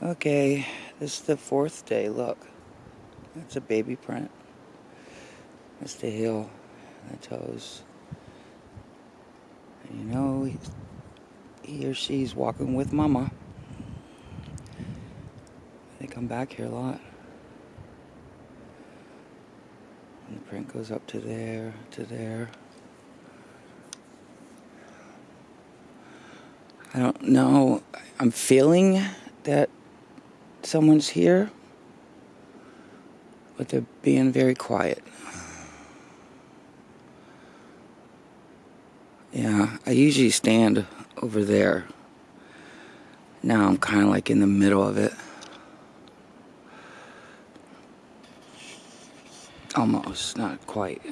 Okay, this is the fourth day. Look, that's a baby print. That's the heel, and the toes. And you know, he, or she's walking with mama. They come back here a lot. And the print goes up to there, to there. I don't know. I'm feeling that someone's here, but they're being very quiet. Yeah, I usually stand over there. Now I'm kind of like in the middle of it. Almost, not quite.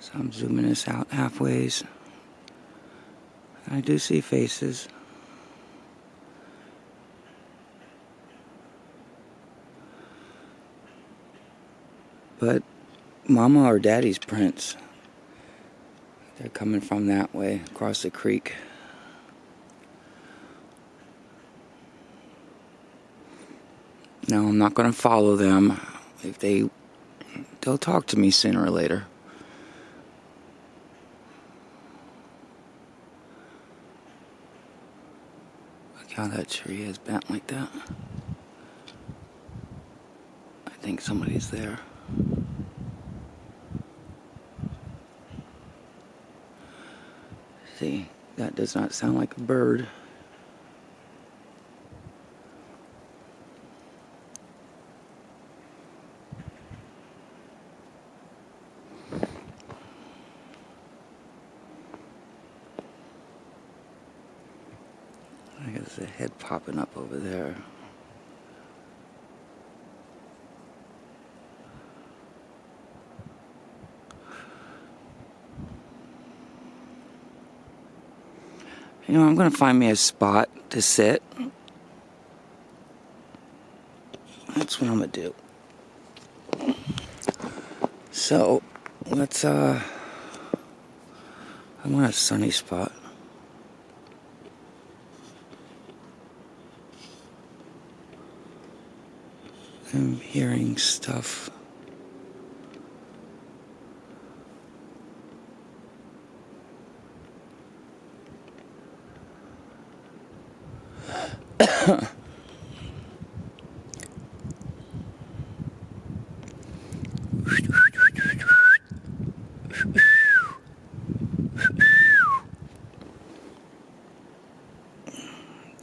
So I'm zooming this out halfways. I do see faces. But mama or daddy's prints. They're coming from that way, across the creek. No, I'm not going to follow them. If they, they'll talk to me sooner or later. Look how that tree is bent like that. I think somebody's there. See, that does not sound like a bird. I guess a head popping up over there. You know, I'm going to find me a spot to sit. That's what I'm going to do. So, let's, uh, I want a sunny spot. I'm hearing stuff.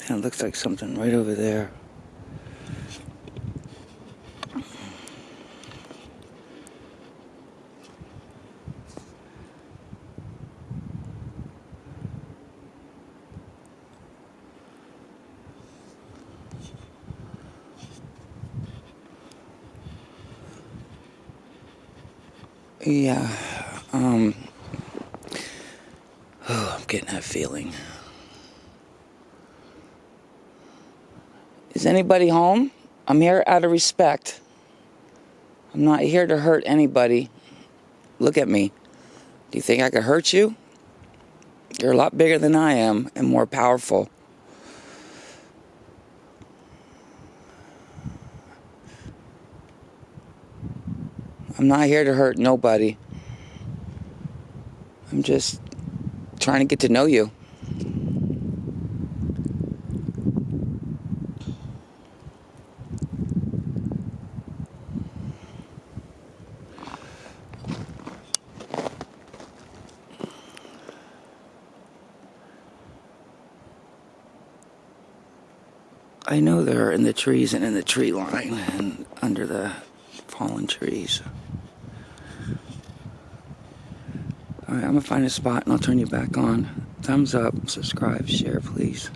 It looks like something right over there. Yeah, um, oh, I'm getting that feeling. Is anybody home? I'm here out of respect. I'm not here to hurt anybody. Look at me. Do you think I could hurt you? You're a lot bigger than I am and more powerful. I'm not here to hurt nobody. I'm just trying to get to know you. I know they're in the trees and in the tree line and under the fallen trees. Alright, I'm gonna find a spot and I'll turn you back on. Thumbs up, subscribe, share, please.